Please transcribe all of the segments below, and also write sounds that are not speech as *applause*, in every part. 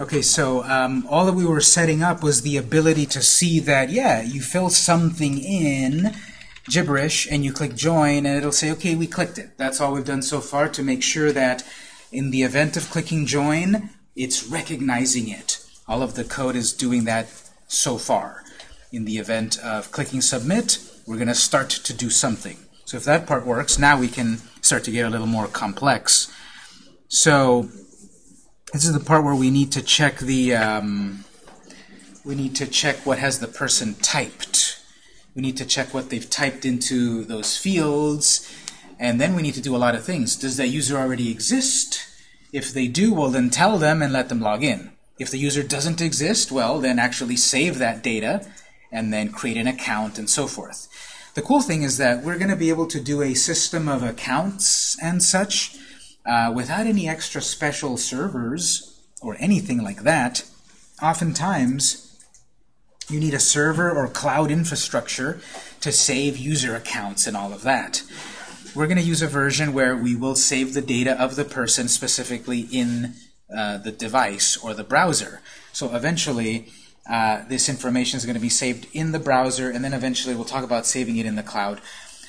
Okay, so um, all that we were setting up was the ability to see that, yeah, you fill something in, gibberish, and you click join, and it'll say, okay, we clicked it. That's all we've done so far to make sure that in the event of clicking join, it's recognizing it. All of the code is doing that so far. In the event of clicking submit, we're going to start to do something. So if that part works, now we can start to get a little more complex. So this is the part where we need to check the um, we need to check what has the person typed. We need to check what they've typed into those fields, and then we need to do a lot of things. Does that user already exist? If they do, well then tell them and let them log in. If the user doesn't exist, well then actually save that data and then create an account and so forth. The cool thing is that we're going to be able to do a system of accounts and such uh, without any extra special servers or anything like that, oftentimes you need a server or cloud infrastructure to save user accounts and all of that. We're going to use a version where we will save the data of the person specifically in uh, the device or the browser. So eventually, uh, this information is going to be saved in the browser, and then eventually we'll talk about saving it in the cloud.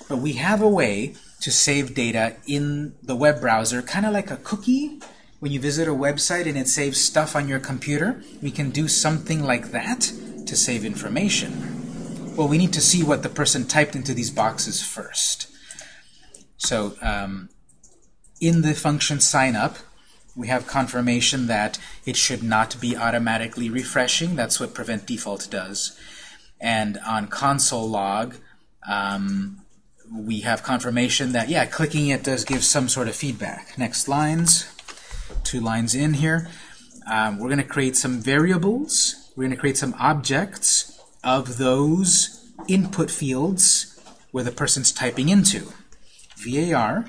But we have a way to save data in the web browser, kind of like a cookie. When you visit a website and it saves stuff on your computer, we can do something like that to save information. Well, we need to see what the person typed into these boxes first. So um, in the function signup, we have confirmation that it should not be automatically refreshing. That's what prevent default does. And on console log, um, we have confirmation that, yeah, clicking it does give some sort of feedback. Next lines, two lines in here. Um, we're going to create some variables. We're going to create some objects of those input fields where the person's typing into. var,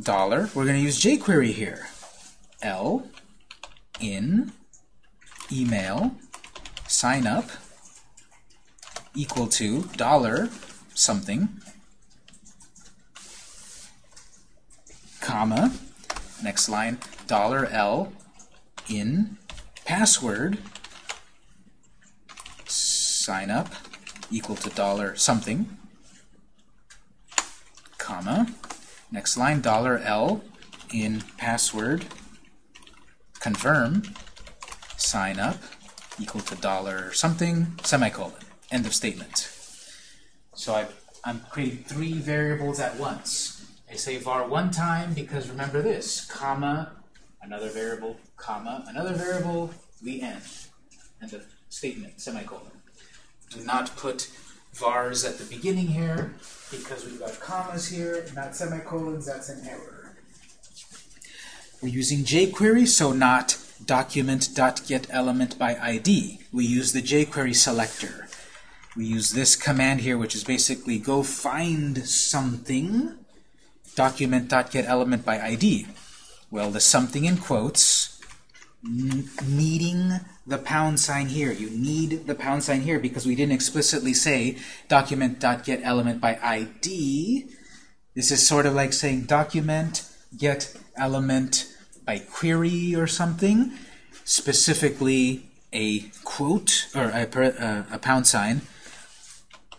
dollar. We're going to use jQuery here. L, in, email, sign up, equal to dollar something, comma, next line, dollar $L in password sign up equal to dollar something, comma, next line, dollar $L in password confirm sign up equal to dollar something, semicolon, end of statement. So I, I'm creating three variables at once. I say var one time because remember this, comma, another variable, comma, another variable, the end. End of statement, semicolon. Do not put vars at the beginning here because we've got commas here, not semicolons, that's an error. We're using jQuery, so not document.getElementById. by ID. We use the jQuery selector we use this command here, which is basically go find something, document.getElementById. by ID. Well, the something in quotes, needing the pound sign here. You need the pound sign here because we didn't explicitly say document.getElementById. by ID. This is sort of like saying document or something, specifically a quote or a, uh, a pound sign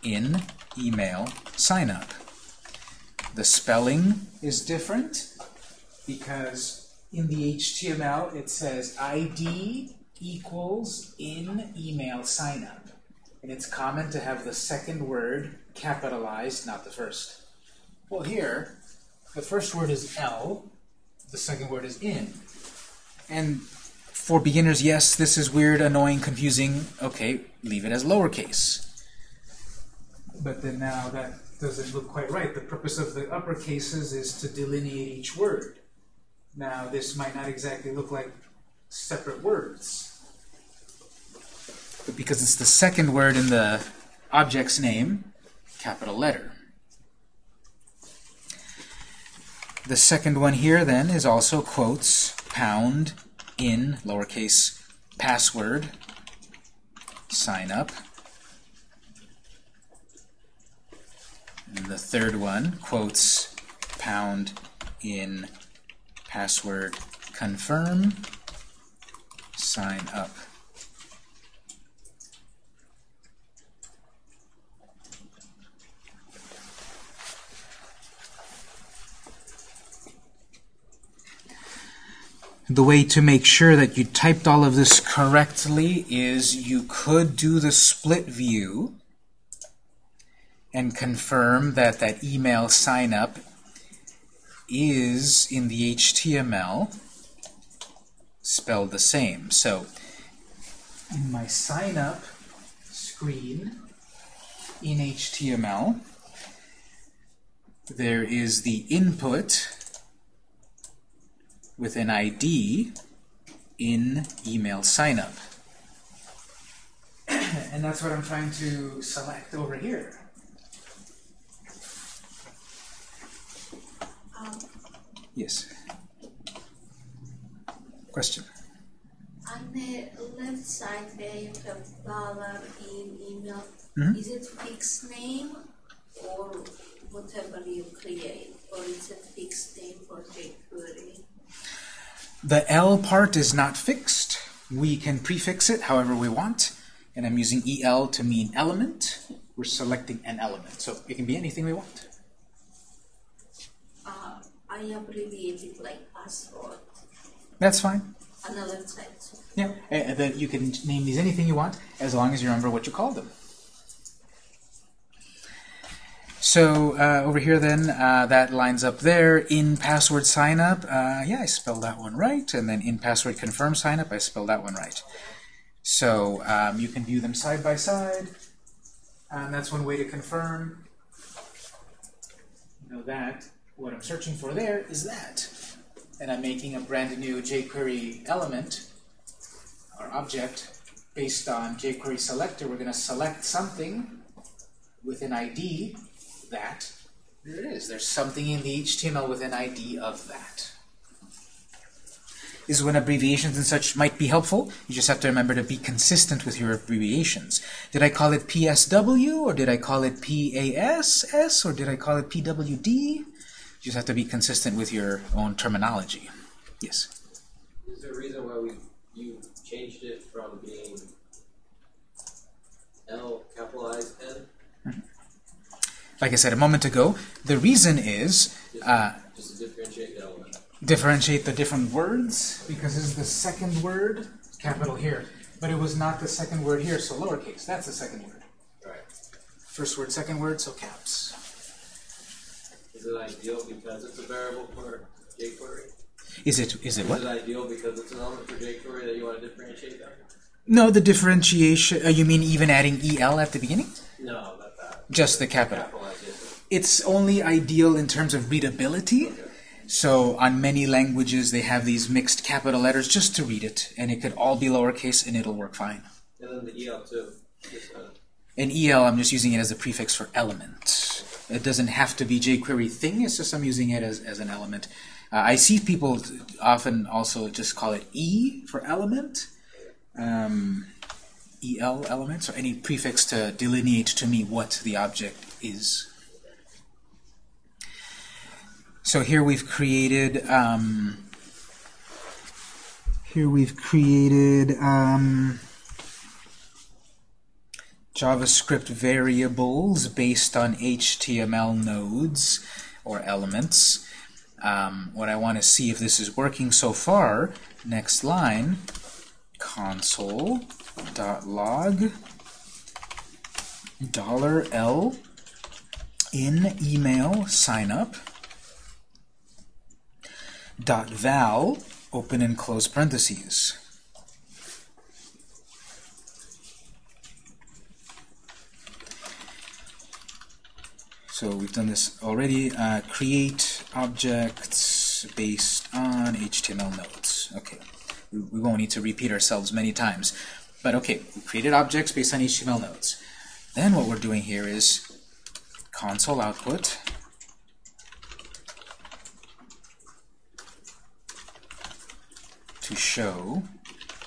in email signup. The spelling is different because in the HTML it says ID equals in email signup. And it's common to have the second word capitalized, not the first. Well, here, the first word is L, the second word is in. And for beginners, yes, this is weird, annoying, confusing. Okay, leave it as lowercase but then now that doesn't look quite right. The purpose of the upper cases is to delineate each word. Now, this might not exactly look like separate words. But because it's the second word in the object's name, capital letter. The second one here, then, is also quotes, pound, in, lowercase, password, sign up. And the third one, quotes pound in password confirm sign up. The way to make sure that you typed all of this correctly is you could do the split view and confirm that that email sign up is in the HTML spelled the same. So in my sign up screen in HTML, there is the input with an ID in email signup. *clears throat* and that's what I'm trying to select over here. Um, Yes. Question. on the left side where you have dollar in email, Mhm. is it fixed name or whatever you create, or is it fixed name for jQuery? The L part is not fixed. We can prefix it however we want. And I'm using EL to mean element. We're selecting an element. So it can be anything we want. I abbreviate it like password That's fine. on the left side. So Yeah. And then you can name these anything you want as long as you remember what you called them. So uh, over here then, uh, that lines up there. In password signup, uh, yeah, I spelled that one right. And then in password confirm signup, I spelled that one right. So um, you can view them side by side. And that's one way to confirm. You know that what I'm searching for there is that. And I'm making a brand new jQuery element or object based on jQuery selector. We're going to select something with an ID that. There it is. There's something in the HTML with an ID of that. This is when abbreviations and such might be helpful. You just have to remember to be consistent with your abbreviations. Did I call it PSW, or did I call it PASS, or did I call it PWD? You just have to be consistent with your own terminology. Yes? Is there a reason why we you changed it from being L capitalized N? Like I said a moment ago, the reason is Just, uh, just to differentiate the element. differentiate the different words, because this is the second word, capital here, but it was not the second word here, so lowercase. That's the second word. Right. First word, second word, so caps. Is it ideal because it's a variable for jQuery? Is it is it Is what? it ideal because it's an element for jQuery that you want to differentiate them? No, the differentiation. Uh, you mean even adding el at the beginning? No, not that. Just the capital. It's only ideal in terms of readability. So on many languages, they have these mixed capital letters just to read it, and it could all be lowercase, and it'll work fine. And then the EL too. Just, uh, And EL, I'm just using it as a prefix for element. It doesn't have to be jQuery thing, it's just I'm using it as, as an element. Uh, I see people often also just call it E for element, um, EL elements, or any prefix to delineate to me what the object is. So here we've created, um, here we've created, um, JavaScript variables based on HTML nodes or elements. Um, what I want to see if this is working so far, next line, console.log dollar $L in email signup dot val open and close parentheses. So we've done this already. Uh, create objects based on HTML nodes. Okay, we, we won't need to repeat ourselves many times. But okay, we created objects based on HTML nodes. Then what we're doing here is console output to show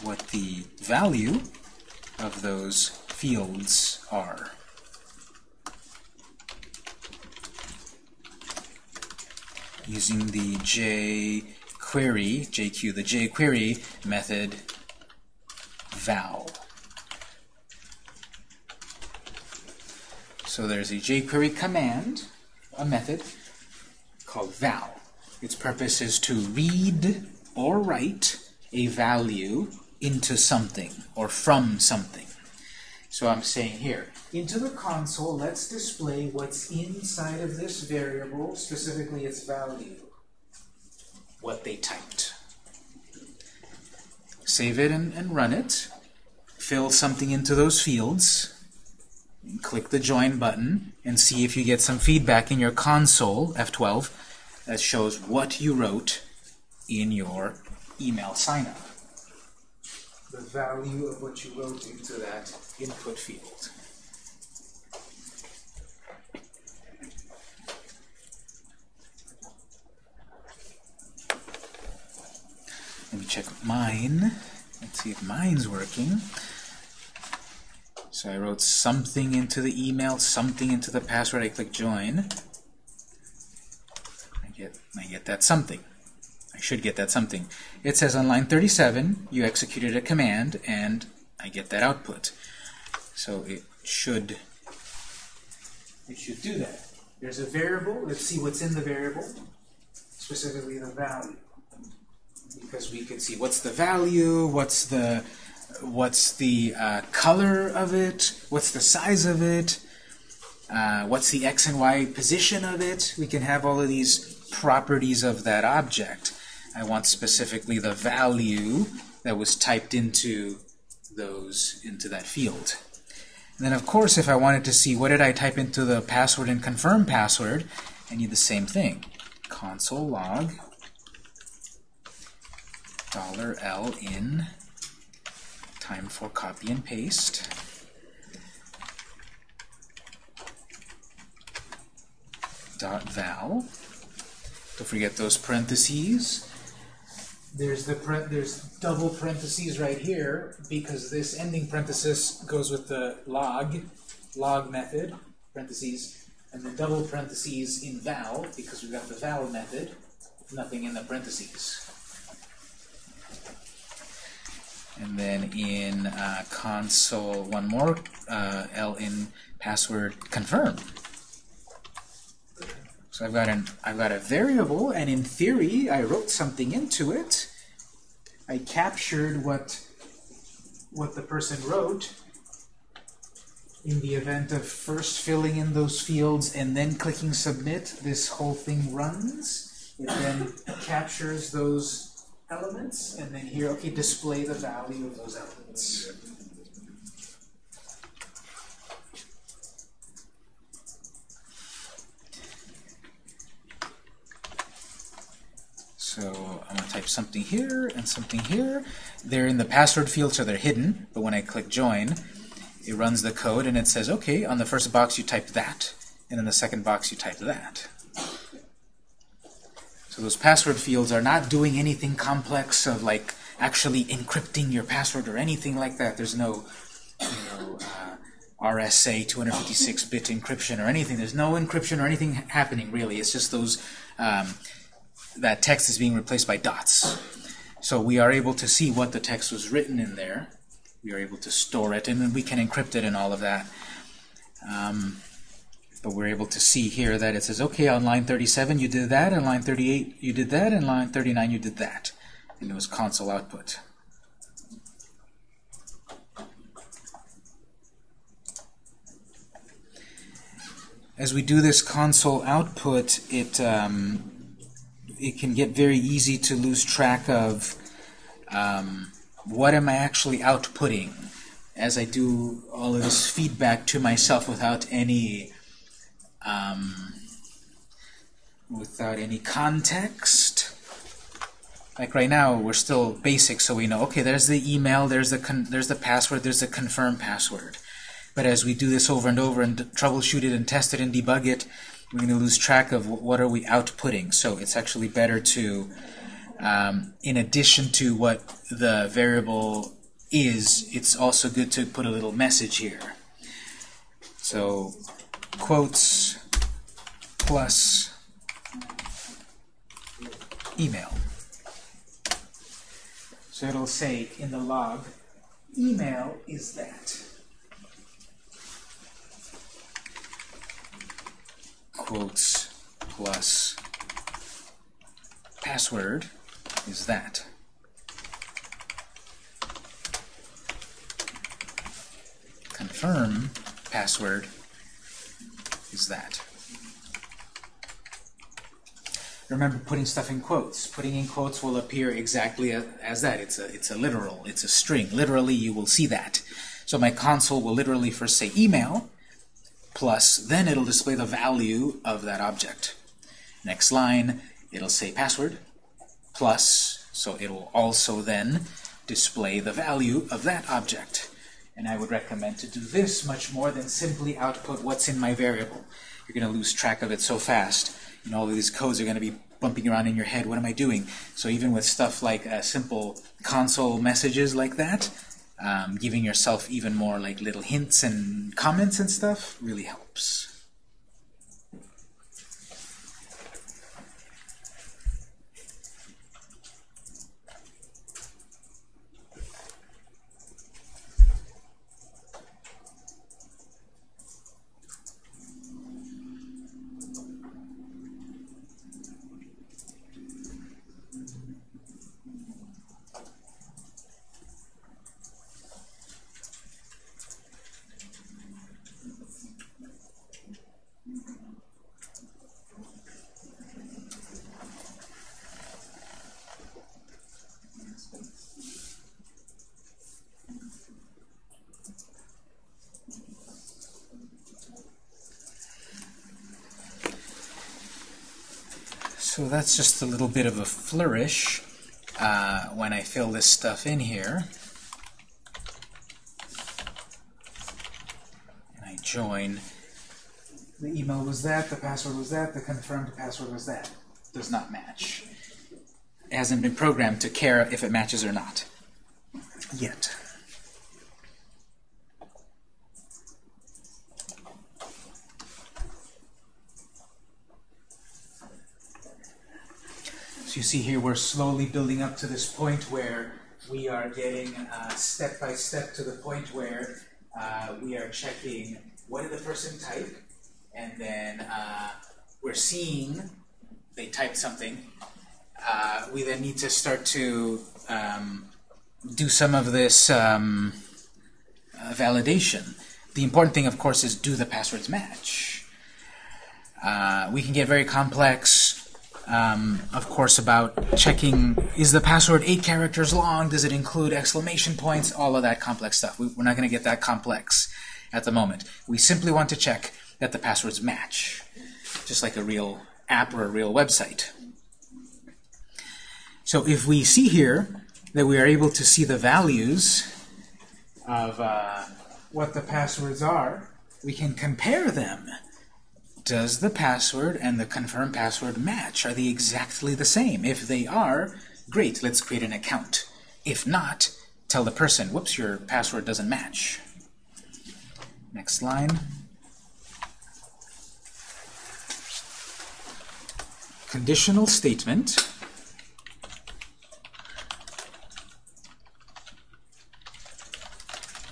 what the value of those fields are. Using the jQuery, JQ, the jQuery method val. So there's a jQuery command, a method, called val. Its purpose is to read or write a value into something or from something. So I'm saying here, into the console, let's display what's inside of this variable, specifically its value, what they typed. Save it and, and run it. Fill something into those fields. Click the join button and see if you get some feedback in your console, F12, that shows what you wrote in your email sign-up. The value of what you wrote into that input field. Let me check mine. Let's see if mine's working. So I wrote something into the email, something into the password. I click join. I get, I get that something. I should get that something. It says on line 37, you executed a command, and I get that output. So it should, it should do that. There's a variable. Let's see what's in the variable, specifically the value because we can see what's the value, what's the what's the uh, color of it, what's the size of it, uh, what's the x and y position of it. We can have all of these properties of that object. I want specifically the value that was typed into those into that field. And then of course if I wanted to see what did I type into the password and confirm password, I need the same thing. Console log $L in time for copy and paste. Dot val. Don't forget those parentheses. There's the there's double parentheses right here because this ending parenthesis goes with the log log method parentheses and then double parentheses in val because we've got the val method nothing in the parentheses. And then in uh, console, one more uh, L in password confirm. So I've got an I've got a variable, and in theory, I wrote something into it. I captured what what the person wrote. In the event of first filling in those fields and then clicking submit, this whole thing runs. It then captures those elements, and then here, okay, display the value of those elements. So I'm going to type something here and something here. They're in the password field, so they're hidden, but when I click join, it runs the code and it says, okay, on the first box you type that, and in the second box you type that. So those password fields are not doing anything complex of like actually encrypting your password or anything like that. There's no, you know, uh, RSA 256-bit encryption or anything. There's no encryption or anything happening really. It's just those um, that text is being replaced by dots. So we are able to see what the text was written in there. We are able to store it, and then we can encrypt it and all of that. Um, but we're able to see here that it says, okay, on line 37 you did that, and line 38 you did that, and line 39 you did that. And it was console output. As we do this console output, it um, it can get very easy to lose track of um, what am I actually outputting as I do all of this feedback to myself without any um, without any context. Like right now, we're still basic, so we know, okay, there's the email, there's the there's the password, there's the confirm password. But as we do this over and over and troubleshoot it and test it and debug it, we're going to lose track of what are we outputting. So it's actually better to, um, in addition to what the variable is, it's also good to put a little message here. So quotes plus email. So it'll say in the log, email is that? Quotes plus password is that. Confirm password is that. Remember putting stuff in quotes. Putting in quotes will appear exactly as, that. It's a, it's a literal, it's a string. Literally, you will see that. So my console will literally first say email, plus then it'll display the value of that object. Next line, it'll say password, plus, so it'll also then display the value of that object. And I would recommend to do this much more than simply output what's in my variable. You're going to lose track of it so fast. And all of these codes are going to be bumping around in your head. What am I doing? So even with stuff like uh, simple console messages like that, um, giving yourself even more like little hints and comments and stuff really helps. So that's just a little bit of a flourish uh, when I fill this stuff in here. And I join. The email was that, the password was that, the confirmed password was that. Does not match. It hasn't been programmed to care if it matches or not. Yet. So you see here we're slowly building up to this point where we are getting uh, step by step to the point where uh, we are checking what did the person type, and then uh, we're seeing they typed something. Uh, we then need to start to um, do some of this um, uh, validation. The important thing, of course, is do the passwords match. Uh, we can get very complex um, of course, about checking, is the password eight characters long? Does it include exclamation points? All of that complex stuff. We, are not going to get that complex at the moment. We simply want to check that the passwords match, just like a real app or a real website. So if we see here that we are able to see the values of uh, what the passwords are, we can compare them does the password and the confirmed password match? Are they exactly the same? If they are, great, let's create an account. If not, tell the person, whoops, your password doesn't match. Next line. Conditional statement.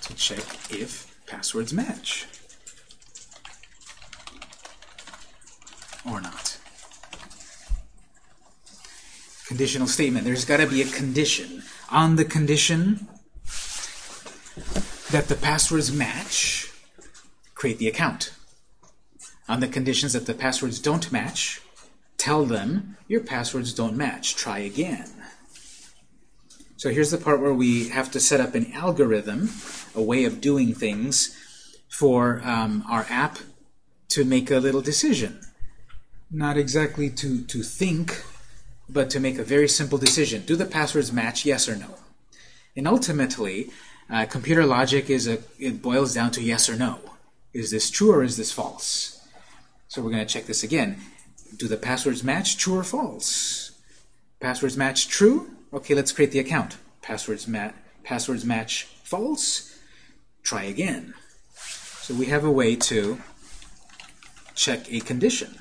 To check if passwords match. Or not. Conditional statement. There's got to be a condition. On the condition that the passwords match, create the account. On the conditions that the passwords don't match, tell them your passwords don't match. Try again. So here's the part where we have to set up an algorithm, a way of doing things for um, our app to make a little decision not exactly to, to think, but to make a very simple decision. Do the passwords match, yes or no? And ultimately, uh, computer logic is a it boils down to yes or no. Is this true or is this false? So we're going to check this again. Do the passwords match, true or false? Passwords match true? Okay, let's create the account. Passwords, ma passwords match false? Try again. So we have a way to check a condition.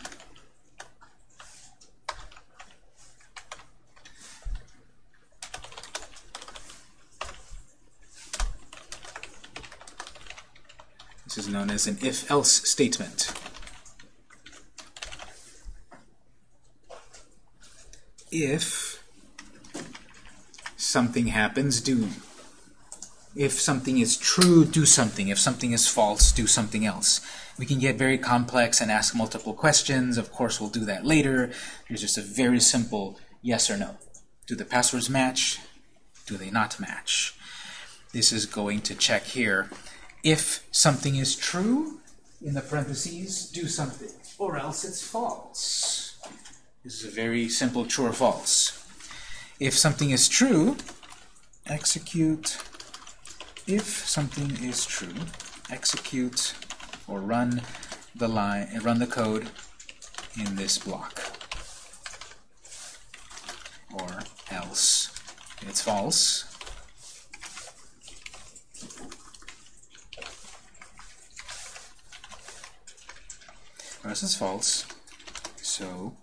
As an if-else statement. If something happens, do. If something is true, do something. If something is false, do something else. We can get very complex and ask multiple questions. Of course, we'll do that later. Here's just a very simple yes or no. Do the passwords match? Do they not match? This is going to check here. If something is true, in the parentheses, do something, or else it's false. This is a very simple true or false. If something is true, execute. If something is true, execute or run the line and run the code in this block. Or else. It's false, else it's false, so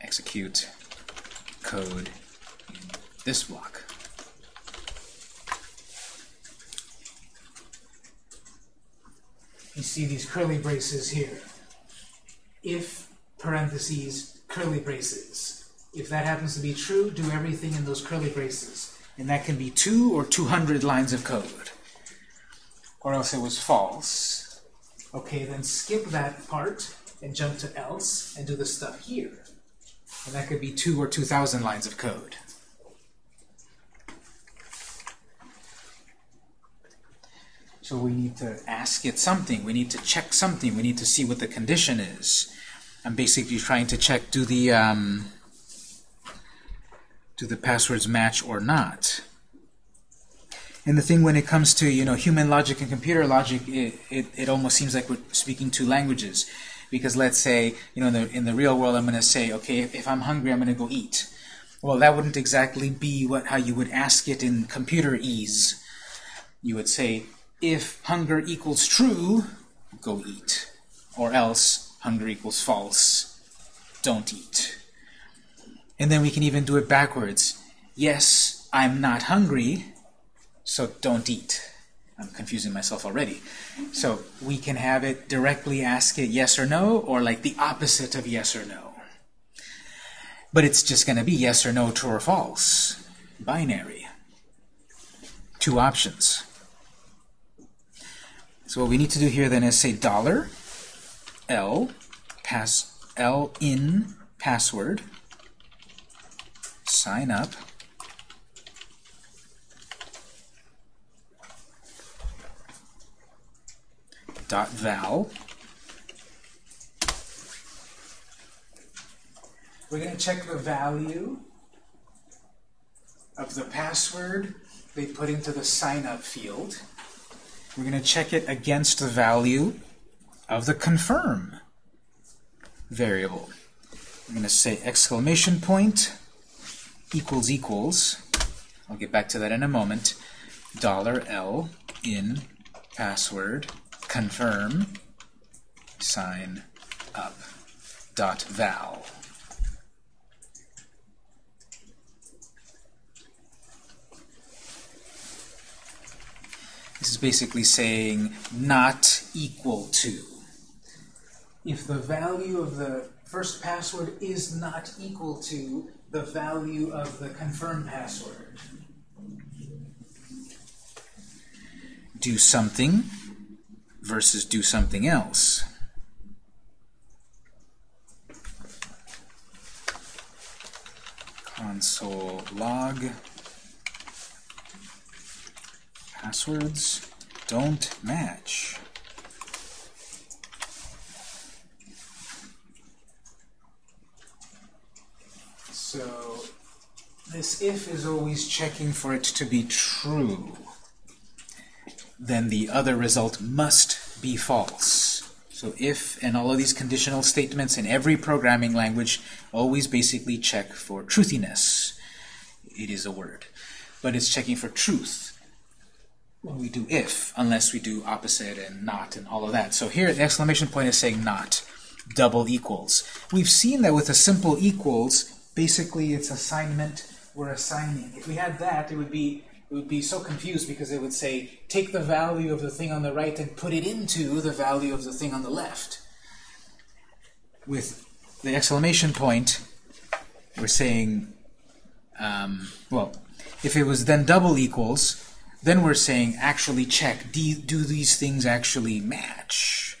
execute code in this block. You see these curly braces here. If parentheses, curly braces. If that happens to be true, do everything in those curly braces. And that can be two or 200 lines of code. Or else it was false. Okay, then skip that part and jump to else and do the stuff here. And that could be two or 2,000 lines of code. So we need to ask it something. We need to check something. We need to see what the condition is. I'm basically trying to check do the um, do the passwords match or not. And the thing when it comes to you know human logic and computer logic, it, it, it almost seems like we're speaking two languages. Because let's say you know in the, in the real world I'm going to say okay if, I'm hungry I'm going to go eat. Well that wouldn't exactly be what how you would ask it in computerese. You would say if hunger equals true, go eat. Or else, hunger equals false, don't eat. And then we can even do it backwards. Yes, I'm not hungry, so don't eat. I'm confusing myself already. So we can have it directly ask it yes or no, or like the opposite of yes or no. But it's just going to be yes or no, true or false. Binary. Two options. So what we need to do here then is say dollar $L pass L in password sign up dot val we're going to check the value of the password they put into the sign up field we're going to check it against the value of the confirm variable. I'm going to say exclamation point equals equals. I'll get back to that in a moment. Dollar $L in password confirm sign up dot val. This is basically saying not equal to. If the value of the first password is not equal to the value of the confirm password. Do something versus do something else. Console log passwords don't match. So this if is always checking for it to be true. Then the other result must be false. So if and all of these conditional statements in every programming language always basically check for truthiness. It is a word. But it's checking for truth when we do if, unless we do opposite and not and all of that. So here the exclamation point is saying not, double equals. We've seen that with a simple equals, basically it's assignment we're assigning. If we had that, it would be would be so confused because it would say, take the value of the thing on the right and put it into the value of the thing on the left. With the exclamation point, we're saying, um, well, if it was then double equals, then we're saying actually check, do, do these things actually match?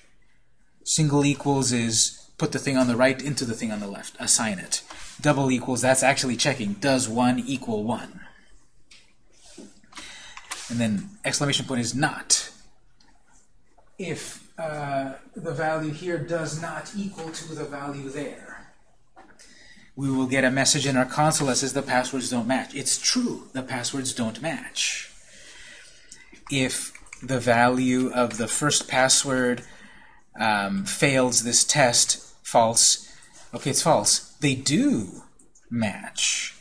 Single equals is put the thing on the right into the thing on the left, assign it. Double equals, that's actually checking, does 1 equal 1? And then exclamation point is not. If uh, the value here does not equal to the value there, we will get a message in our console that says the passwords don't match. It's true, the passwords don't match. If the value of the first password um, fails this test, false, okay, it's false, they do match.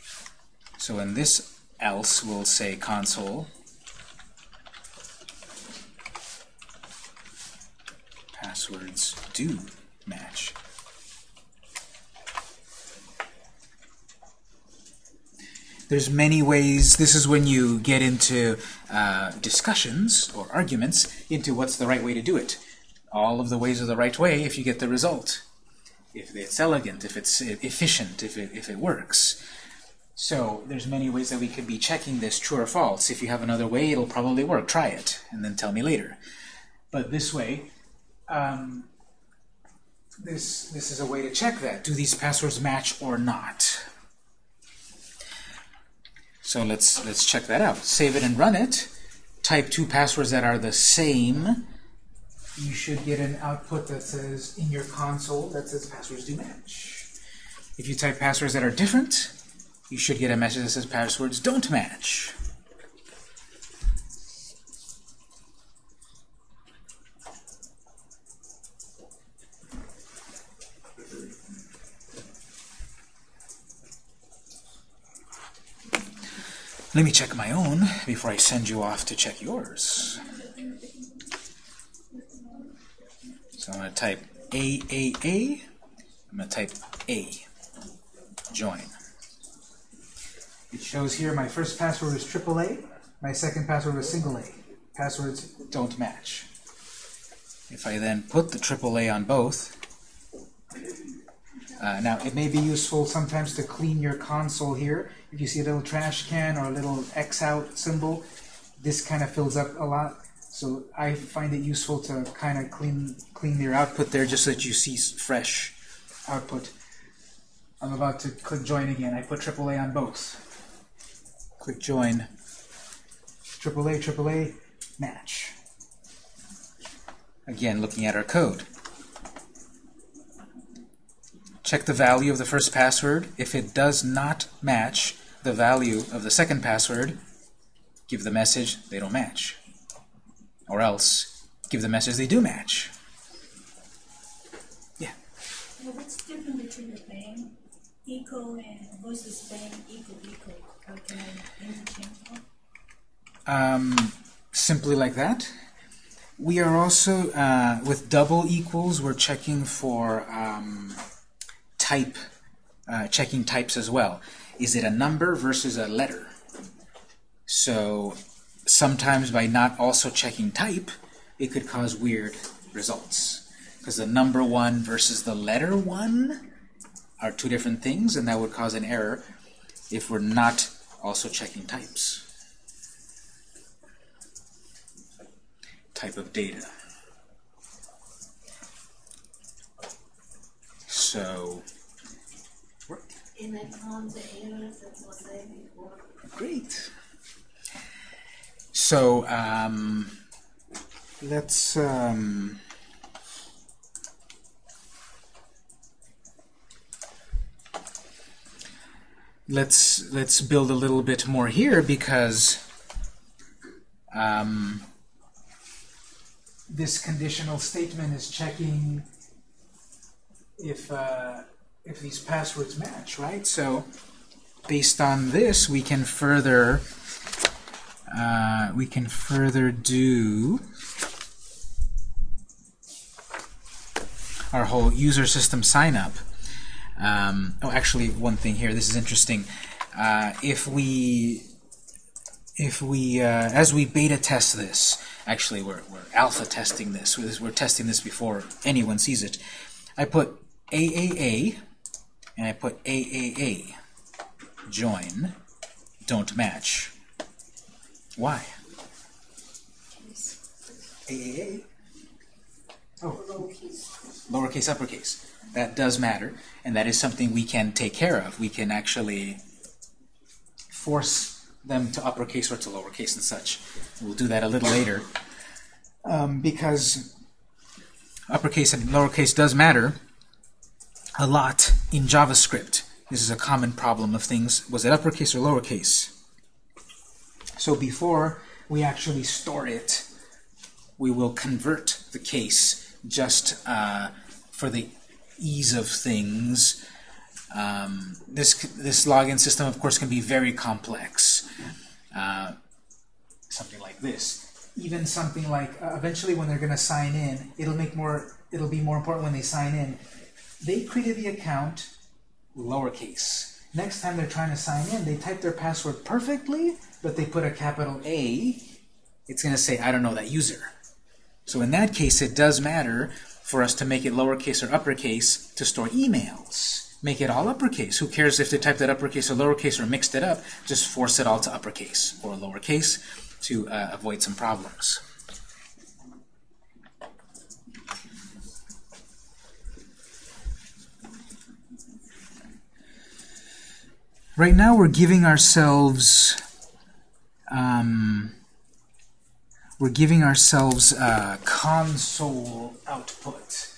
So in this else, we'll say console passwords do match. There's many ways, this is when you get into uh, discussions or arguments into what's the right way to do it. All of the ways are the right way if you get the result. If it's elegant, if it's efficient, if it, if it works. So there's many ways that we could be checking this true or false. If you have another way, it'll probably work. Try it, and then tell me later. But this way, um, this, this is a way to check that. Do these passwords match or not? So let's, let's check that out. Save it and run it. Type two passwords that are the same. You should get an output that says, in your console, that says passwords do match. If you type passwords that are different, you should get a message that says passwords don't match. Let me check my own before I send you off to check yours. So I'm going to type AAA. I'm going to type A. Join. It shows here my first password is AAA. My second password is single A. Passwords don't match. If I then put the AAA on both, uh, now, it may be useful sometimes to clean your console here. If you see a little trash can or a little X out symbol, this kind of fills up a lot. So I find it useful to kind of clean clean your output there just so that you see fresh output. I'm about to click join again. I put AAA on both. Click join. AAA, AAA, match. Again, looking at our code. Check the value of the first password. If it does not match the value of the second password, give the message they don't match. Or else, give the message they do match. Yeah? Well, what's different between the bang equal and versus bang equal equal? Are they interchangeable? Um, simply like that. We are also, uh, with double equals, we're checking for um, type, uh, checking types as well. Is it a number versus a letter? So sometimes by not also checking type, it could cause weird results. Because the number one versus the letter one are two different things, and that would cause an error if we're not also checking types. Type of data. So, And I found the errors that was there before. Great. So um, let's um, let's let's build a little bit more here because um, this conditional statement is checking if uh, if these passwords match, right? So based on this, we can further uh, we can further do our whole user system sign up. Um, oh, actually, one thing here. This is interesting. Uh, if we if we, uh, as we beta test this, actually we're, we're alpha testing this, we're, we're testing this before anyone sees it, I put AAA and I put AAA, join, don't match. Why? AAA? Oh, Lowercase. lowercase, uppercase. That does matter, and that is something we can take care of. We can actually force them to uppercase or to lowercase and such. We'll do that a little later. Um, because uppercase and lowercase does matter a lot in JavaScript. This is a common problem of things. Was it uppercase or lowercase? So before we actually store it, we will convert the case just uh, for the ease of things. Um, this this login system, of course, can be very complex. Uh, something like this. Even something like uh, eventually, when they're going to sign in, it'll make more. It'll be more important when they sign in. They created the account lowercase. Next time they're trying to sign in, they type their password perfectly, but they put a capital A. It's going to say, I don't know that user. So in that case, it does matter for us to make it lowercase or uppercase to store emails. Make it all uppercase. Who cares if they typed that uppercase or lowercase or mixed it up? Just force it all to uppercase or lowercase to uh, avoid some problems. Right now we're giving ourselves um, we're giving ourselves a console output.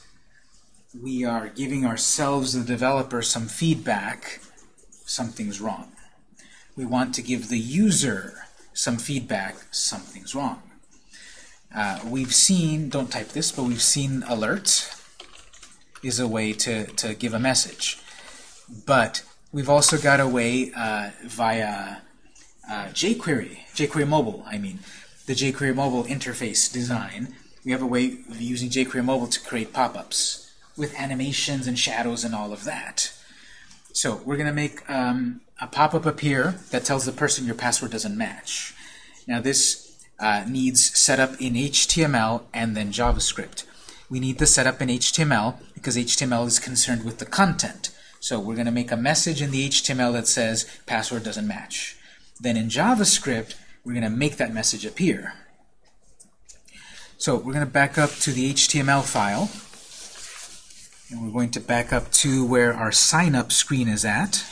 We are giving ourselves, the developer, some feedback. Something's wrong. We want to give the user some feedback. Something's wrong. Uh, we've seen, don't type this, but we've seen alert is a way to, to give a message. But we've also got a way uh, via uh, jQuery, jQuery Mobile, I mean, the jQuery Mobile interface design, we have a way of using jQuery Mobile to create pop-ups with animations and shadows and all of that. So we're going to make um, a pop-up appear that tells the person your password doesn't match. Now this uh, needs setup in HTML and then JavaScript. We need the setup in HTML because HTML is concerned with the content. So we're going to make a message in the HTML that says password doesn't match. Then in JavaScript, we're going to make that message appear. So we're going to back up to the HTML file. And we're going to back up to where our sign up screen is at.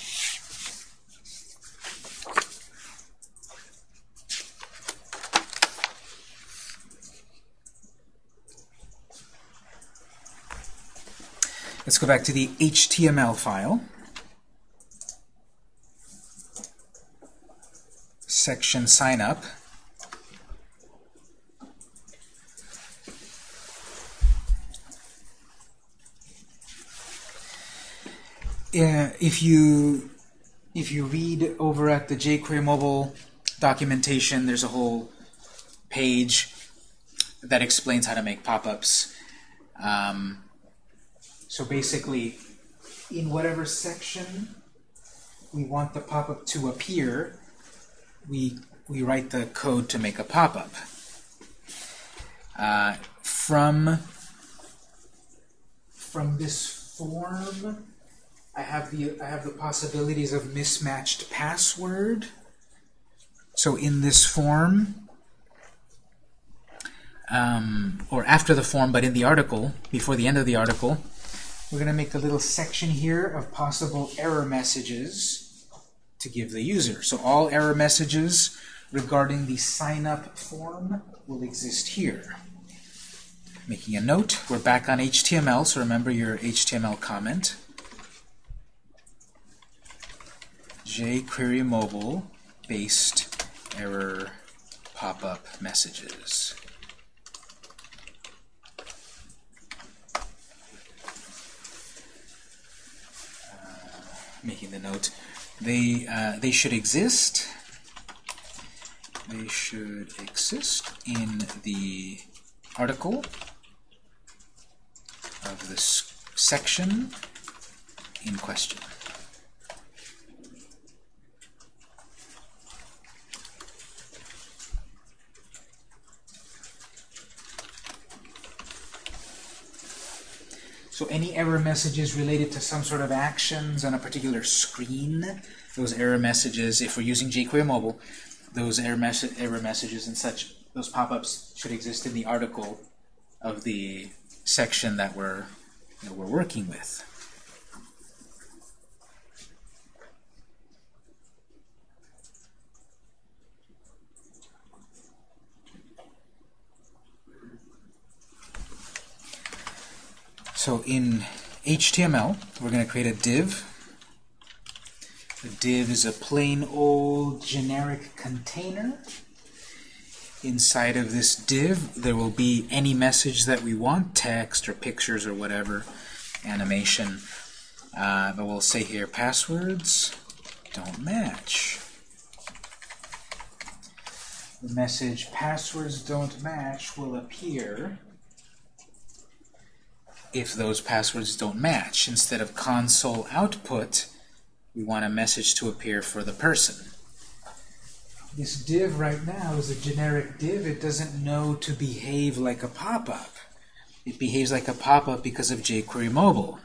Let's go back to the HTML file. Section sign up. If you if you read over at the jQuery mobile documentation, there's a whole page that explains how to make pop-ups. Um, so basically, in whatever section we want the pop-up to appear, we we write the code to make a pop-up. Uh, from from this form, I have the I have the possibilities of mismatched password. So in this form, um, or after the form, but in the article, before the end of the article, we're going to make a little section here of possible error messages to give the user. So all error messages regarding the sign up form will exist here. Making a note, we're back on HTML, so remember your HTML comment. jQuery mobile based error pop-up messages. Making the note. They uh, they should exist. They should exist in the article of this section in question. So any error messages related to some sort of actions on a particular screen, those error messages, if we're using jQuery Mobile, those error, mes error messages and such, those pop-ups should exist in the article of the section that we're, that we're working with. So in HTML, we're going to create a div. The div is a plain old generic container. Inside of this div, there will be any message that we want, text or pictures or whatever, animation. Uh, but we'll say here, passwords don't match. The message passwords don't match will appear if those passwords don't match. Instead of console output, we want a message to appear for the person. This div right now is a generic div. It doesn't know to behave like a pop-up. It behaves like a pop-up because of jQuery Mobile.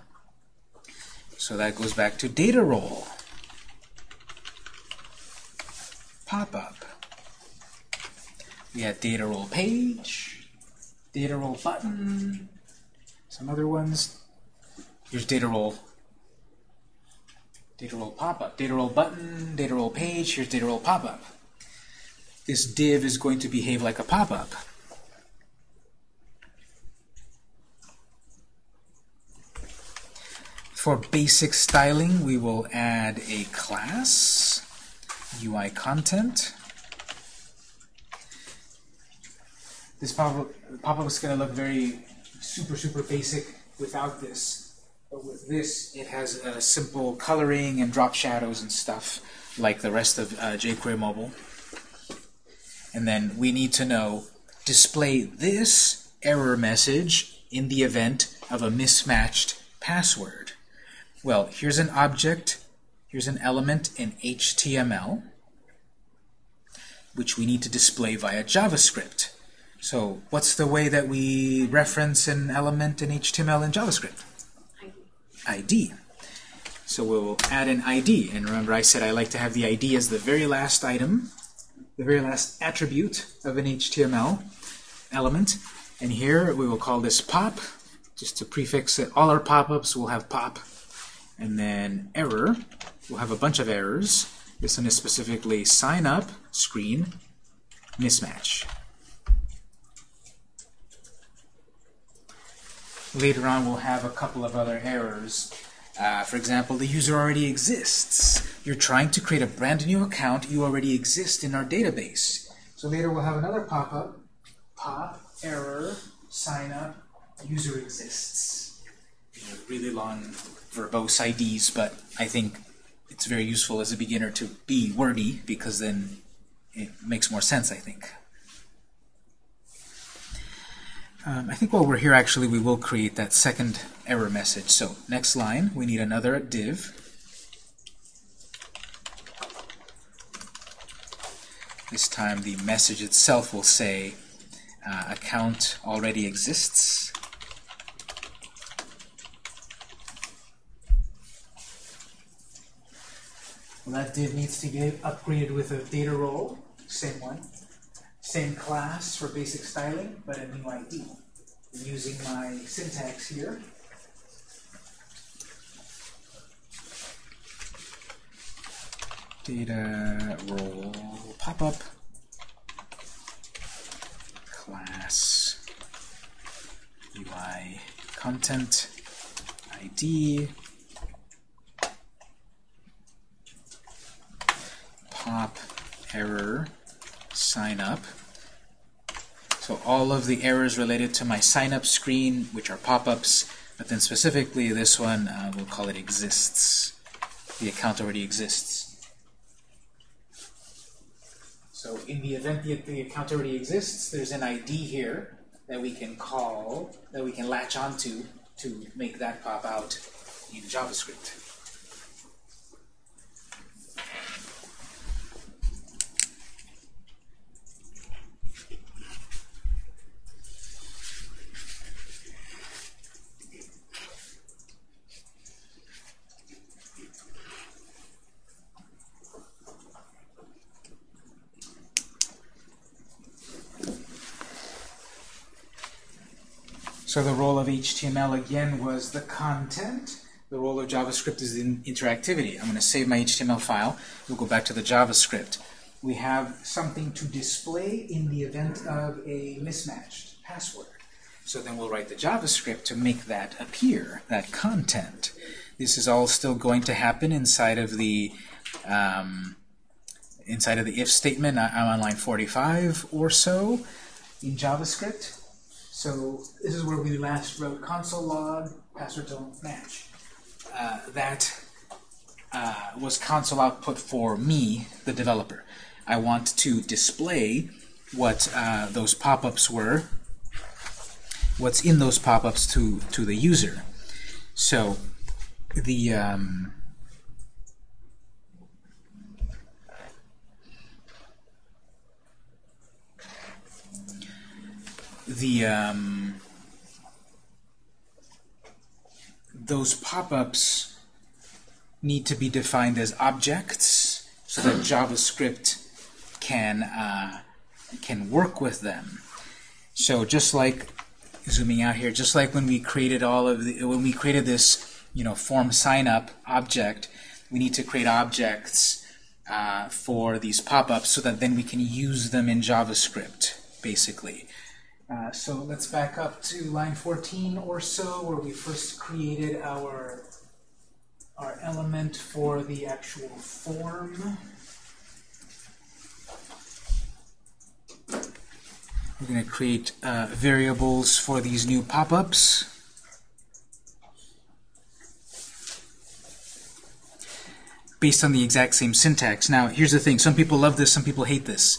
So that goes back to data role. Pop-up. We have data role page, data role button, some other ones. Here's data role. Data role pop-up. Data role button, data role page, here's data role pop-up. This div is going to behave like a pop-up. For basic styling, we will add a class, UI content. This pop-up pop is going to look very super, super basic without this. But with this, it has uh, simple coloring and drop shadows and stuff like the rest of uh, jQuery Mobile. And then we need to know, display this error message in the event of a mismatched password. Well, here's an object, here's an element in HTML, which we need to display via JavaScript. So what's the way that we reference an element in HTML and JavaScript? ID. So we'll add an ID. And remember I said I like to have the ID as the very last item, the very last attribute of an HTML element. And here we will call this pop, just to prefix it. All our pop-ups will have pop. And then error, we'll have a bunch of errors. This one is specifically sign up, screen, mismatch. Later on, we'll have a couple of other errors. Uh, for example, the user already exists. You're trying to create a brand new account. You already exist in our database. So later we'll have another pop-up. Pop, error, sign up, user exists. You know, really long verbose IDs, but I think it's very useful as a beginner to be wordy because then it makes more sense, I think. Um, I think while we're here, actually, we will create that second error message. So next line, we need another div. This time the message itself will say uh, account already exists. Well, that div needs to get upgraded with a data role, same one. Same class for basic styling, but a new ID. Using my syntax here. Data role pop-up class UI content ID pop error sign up so all of the errors related to my sign-up screen, which are pop-ups, but then specifically this one, uh, we'll call it exists. The account already exists. So in the event that the account already exists, there's an ID here that we can call, that we can latch onto to make that pop out in JavaScript. So the role of HTML again was the content. The role of JavaScript is in interactivity. I'm going to save my HTML file. We'll go back to the JavaScript. We have something to display in the event of a mismatched password. So then we'll write the JavaScript to make that appear, that content. This is all still going to happen inside of the um, inside of the if statement. I'm on line 45 or so in JavaScript. So this is where we last wrote console log, password don't match. Uh, that uh, was console output for me, the developer. I want to display what uh, those pop-ups were, what's in those pop-ups to, to the user. So the um, the um, those pop-ups need to be defined as objects so that JavaScript can uh, can work with them. So just like zooming out here, just like when we created all of the when we created this you know form sign up object, we need to create objects uh, for these pop-ups so that then we can use them in JavaScript basically. Uh, so let's back up to line 14 or so, where we first created our our element for the actual form. We're going to create uh, variables for these new pop-ups. based on the exact same syntax. Now, here's the thing. Some people love this, some people hate this.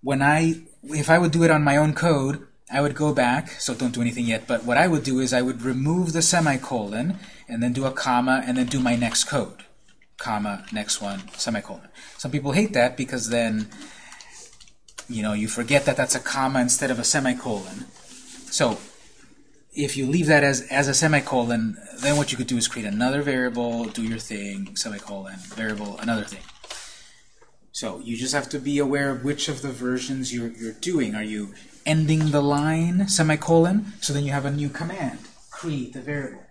When I, if I would do it on my own code, I would go back, so don't do anything yet, but what I would do is I would remove the semicolon, and then do a comma, and then do my next code. Comma, next one, semicolon. Some people hate that because then, you know, you forget that that's a comma instead of a semicolon. So, if you leave that as, as a semicolon, then what you could do is create another variable, do your thing, semicolon, variable, another thing. So you just have to be aware of which of the versions you're, you're doing. Are you ending the line, semicolon? So then you have a new command, create the variable.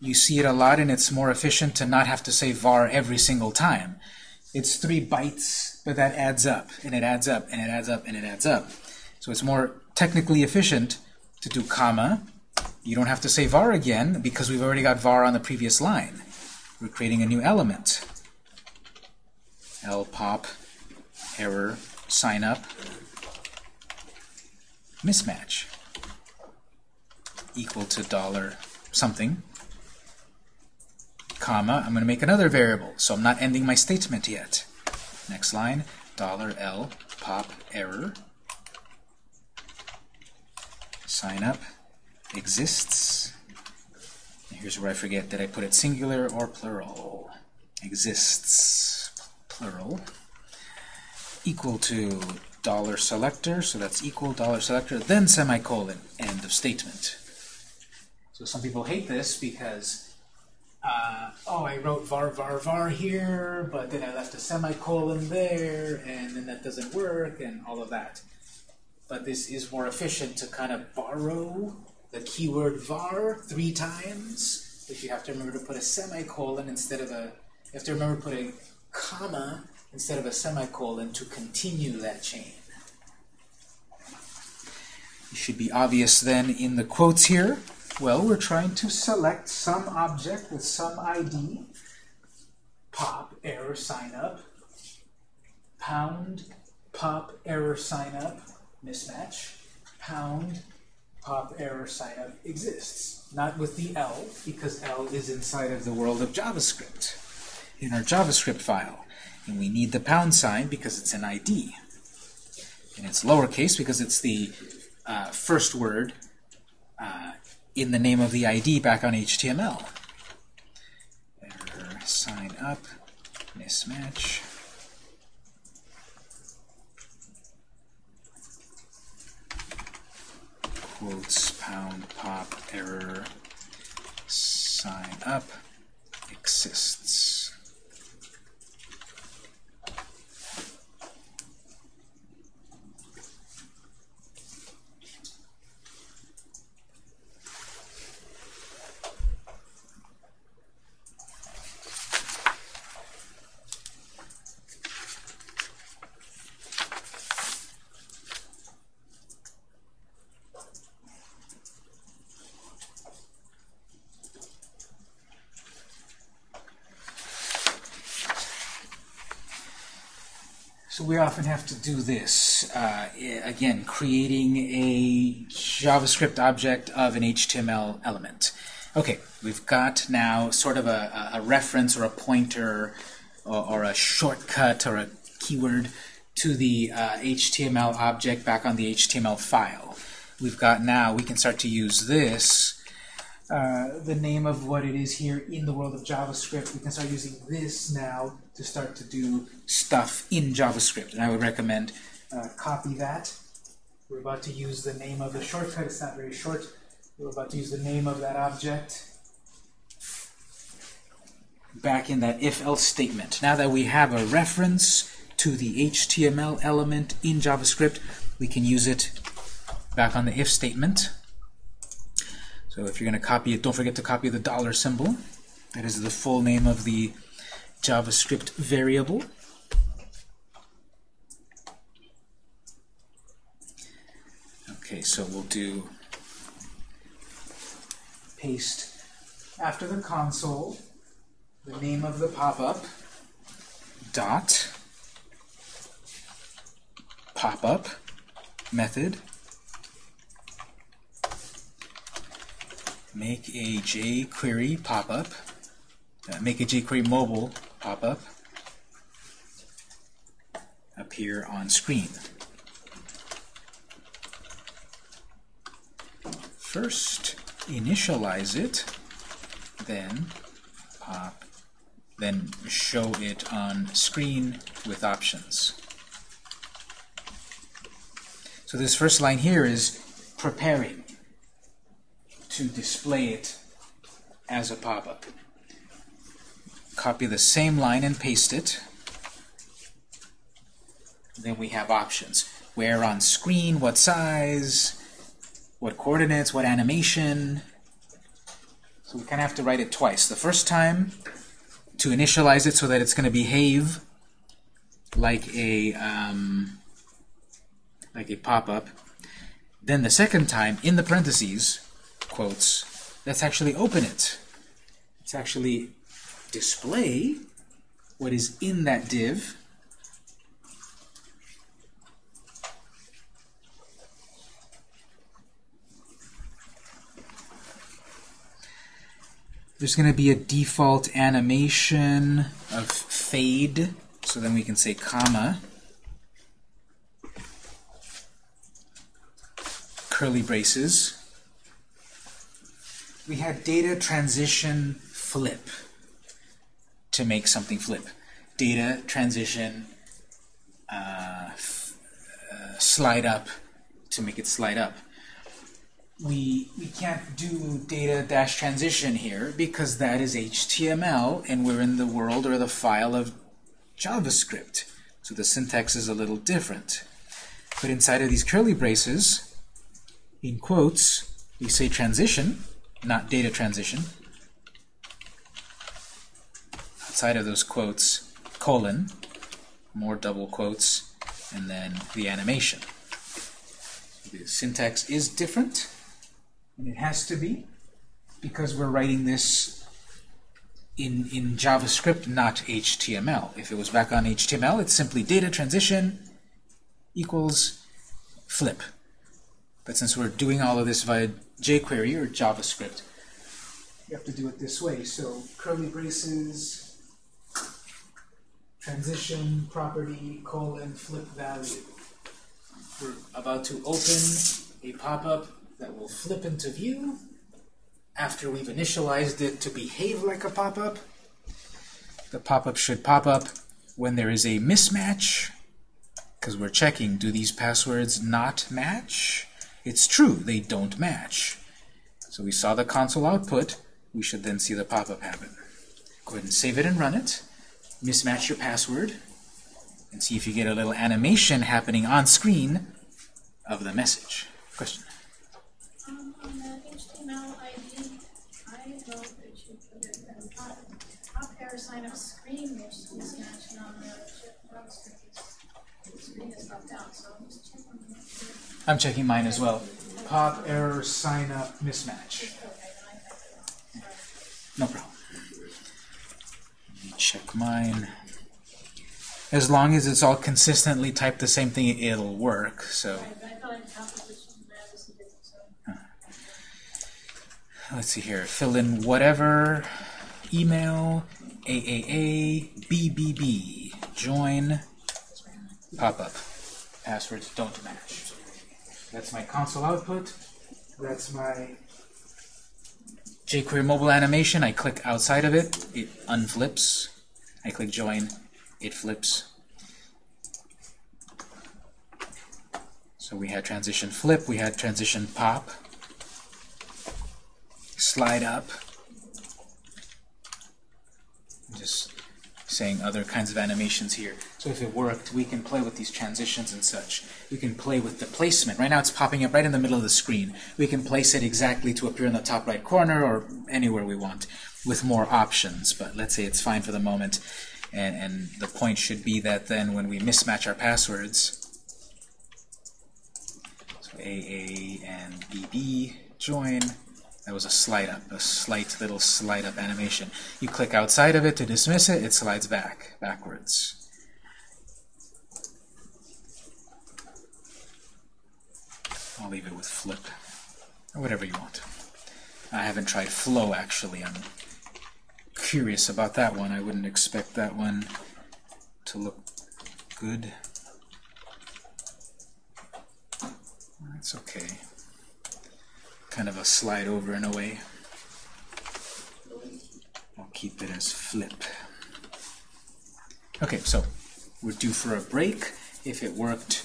You see it a lot, and it's more efficient to not have to say var every single time. It's three bytes, but that adds up, and it adds up, and it adds up, and it adds up. So it's more technically efficient to do comma. You don't have to say var again, because we've already got var on the previous line. We're creating a new element. Lpop error sign up. Mismatch. Equal to dollar something. Comma I'm going to make another variable so I'm not ending my statement yet. Next line dollar $l pop error. Sign up. Exists. Here's where I forget that I put it singular or plural. Exists plural equal to dollar selector so that's equal dollar selector then semicolon end of statement. So some people hate this because uh, oh I wrote var var var here but then I left a semicolon there and then that doesn't work and all of that. But this is more efficient to kind of borrow the keyword var three times. If you have to remember to put a semicolon instead of a you have to remember to put a comma instead of a semicolon to continue that chain. It should be obvious then in the quotes here. Well, we're trying to select some object with some ID. Pop, error, sign up. Pound, pop, error, sign up, mismatch. Pound, pop, error, sign up exists. Not with the L, because L is inside of the world of JavaScript in our JavaScript file. And we need the pound sign because it's an ID. And it's lowercase because it's the uh, first word uh, in the name of the ID back on HTML. Error sign up, mismatch. Quotes, pound, pop, error, sign up, exists. So we often have to do this. Uh, again, creating a JavaScript object of an HTML element. Okay, we've got now sort of a, a reference or a pointer or, or a shortcut or a keyword to the uh, HTML object back on the HTML file. We've got now, we can start to use this uh, the name of what it is here in the world of JavaScript. We can start using this now to start to do stuff in JavaScript. And I would recommend uh, copy that. We're about to use the name of the shortcut. It's not very short. We're about to use the name of that object back in that if-else statement. Now that we have a reference to the HTML element in JavaScript, we can use it back on the if statement. So if you're going to copy it, don't forget to copy the dollar symbol. That is the full name of the JavaScript variable. Okay, so we'll do paste after the console the name of the pop-up dot pop-up method make a jQuery pop-up, uh, make a jQuery mobile pop-up appear on screen. First, initialize it, then pop, then show it on screen with options. So this first line here is preparing to display it as a pop-up. Copy the same line and paste it. Then we have options. Where on screen, what size, what coordinates, what animation. So we kind of have to write it twice. The first time to initialize it so that it's going to behave like a um, like a pop-up. Then the second time, in the parentheses, quotes, let's actually open it. Let's actually display what is in that div. There's going to be a default animation of fade, so then we can say comma, curly braces. We had data transition flip to make something flip. Data transition uh, uh, slide up to make it slide up. We, we can't do data dash transition here because that is HTML and we're in the world or the file of JavaScript. So the syntax is a little different. But inside of these curly braces, in quotes, we say transition, not data transition. Outside of those quotes, colon, more double quotes, and then the animation. The syntax is different, and it has to be, because we're writing this in, in JavaScript, not HTML. If it was back on HTML, it's simply data transition equals flip. But since we're doing all of this via jQuery or JavaScript, you have to do it this way. So curly braces, transition, property, colon, flip value. We're about to open a pop-up that will flip into view after we've initialized it to behave like a pop-up. The pop-up should pop up when there is a mismatch, because we're checking, do these passwords not match? It's true, they don't match. So we saw the console output, we should then see the pop-up happen. Go ahead and save it and run it. Mismatch your password, and see if you get a little animation happening on screen of the message. Question? Um, the HTML ID, I put it in top, top arrow sign screen which is mismatched and on the JavaScript is- the screen is left out, so I'm just checking. to make sure. I'm checking mine as well. Pop error sign up mismatch. Okay, then I typed it wrong. Sorry. No problem. Let me check mine. As long as it's all consistently typed the same thing, it'll work. So Right, but I feel like the composition matters a bit, so. let's see here. Fill in whatever email AAA BBB join pop up. Passwords don't match. That's my console output. That's my jQuery mobile animation. I click outside of it, it unflips. I click join, it flips. So we had transition flip, we had transition pop, slide up. I'm Just saying other kinds of animations here. So if it worked, we can play with these transitions and such. We can play with the placement. Right now it's popping up right in the middle of the screen. We can place it exactly to appear in the top right corner or anywhere we want with more options. But let's say it's fine for the moment. And, and the point should be that then when we mismatch our passwords, so AA and BB join, that was a slide up, a slight little slide up animation. You click outside of it to dismiss it, it slides back, backwards. I'll leave it with flip, or whatever you want. I haven't tried flow actually. I'm curious about that one. I wouldn't expect that one to look good. That's okay. Kind of a slide over in a way. I'll keep it as flip. Okay, so we're due for a break. If it worked,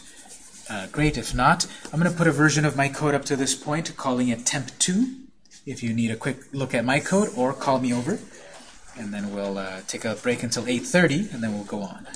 uh, great. If not, I'm going to put a version of my code up to this point, calling it temp2. If you need a quick look at my code, or call me over, and then we'll uh, take a break until 8.30, and then we'll go on.